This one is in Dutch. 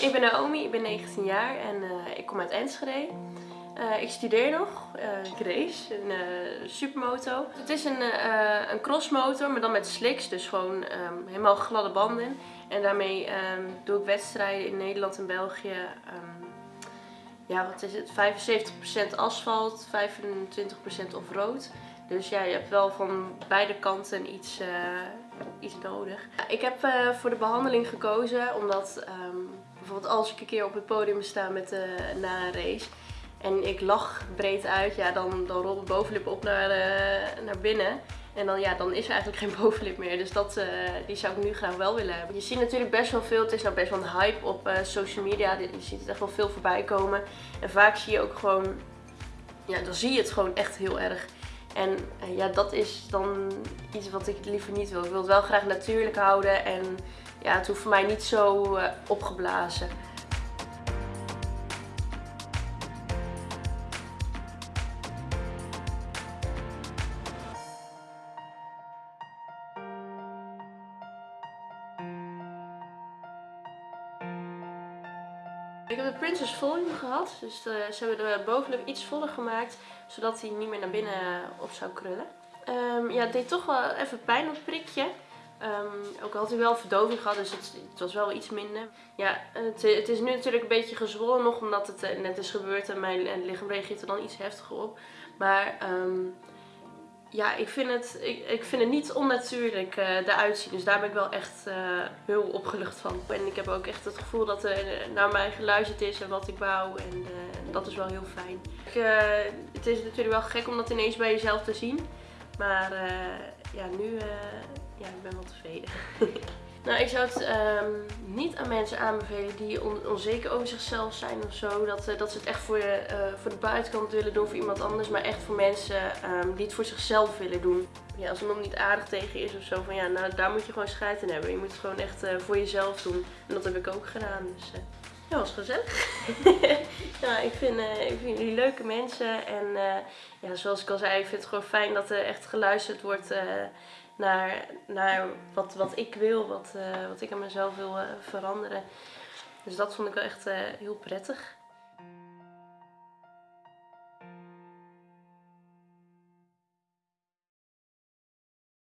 Ik ben Naomi, ik ben 19 jaar en uh, ik kom uit Enschede. Uh, ik studeer nog, ik race, een supermoto. Het is een, een crossmotor, maar dan met slicks, dus gewoon um, helemaal gladde banden. En daarmee um, doe ik wedstrijden in Nederland en België. Um, ja, wat is het? 75% asfalt, 25% off-road. Dus ja, je hebt wel van beide kanten iets, iets nodig. Ik heb voor de behandeling gekozen omdat bijvoorbeeld als ik een keer op het podium sta met, uh, na een race en ik lach breed uit, ja, dan, dan rolt de bovenlip op naar, uh, naar binnen. En dan, ja, dan is er eigenlijk geen bovenlip meer. Dus dat, uh, die zou ik nu graag wel willen hebben. Je ziet natuurlijk best wel veel. Het is nou best wel een hype op social media. Je ziet het echt wel veel voorbij komen. En vaak zie je ook gewoon... Ja, dan zie je het gewoon echt heel erg. En ja, dat is dan iets wat ik liever niet wil. Ik wil het wel graag natuurlijk houden. En ja, het hoeft voor mij niet zo uh, opgeblazen. Ik heb de Princess Volume gehad, dus de, ze hebben de bovenlip iets voller gemaakt, zodat hij niet meer naar binnen op zou krullen. Um, ja, het deed toch wel even pijn het prikje. Um, ook had hij wel verdoving gehad, dus het, het, was wel iets minder. Ja, het, het, is nu natuurlijk een beetje gezwollen nog, omdat het eh, net is gebeurd en mijn lichaam reageert er dan iets heftiger op. Maar um, ja, ik vind, het, ik, ik vind het niet onnatuurlijk uh, eruit zien. Dus daar ben ik wel echt uh, heel opgelucht van. En ik heb ook echt het gevoel dat er naar mij geluisterd is en wat ik wou. En dat is wel heel fijn. Ik, het is natuurlijk wel gek om dat ineens bij jezelf te zien. Maar ja, nu ja, ik ben wel tevreden. nou, ik zou het um, niet aan mensen aanbevelen die on onzeker over zichzelf zijn of zo. Dat, uh, dat ze het echt voor, voor de buitenkant willen doen voor iemand anders. Maar echt voor mensen um, die het voor zichzelf willen doen. Ja, als iemand niet aardig tegen is of zo, van ja, nou daar moet je gewoon scheid in hebben. Je moet het gewoon echt voor jezelf doen. En dat heb ik ook gedaan. Dus ja, was gezellig. ja, ik vind, ik vind jullie leuke mensen. En ja, zoals ik al zei, ik vind het gewoon fijn dat er echt geluisterd wordt naar, naar wat, wat ik wil, wat, wat ik aan mezelf wil veranderen. Dus dat vond ik wel echt heel prettig.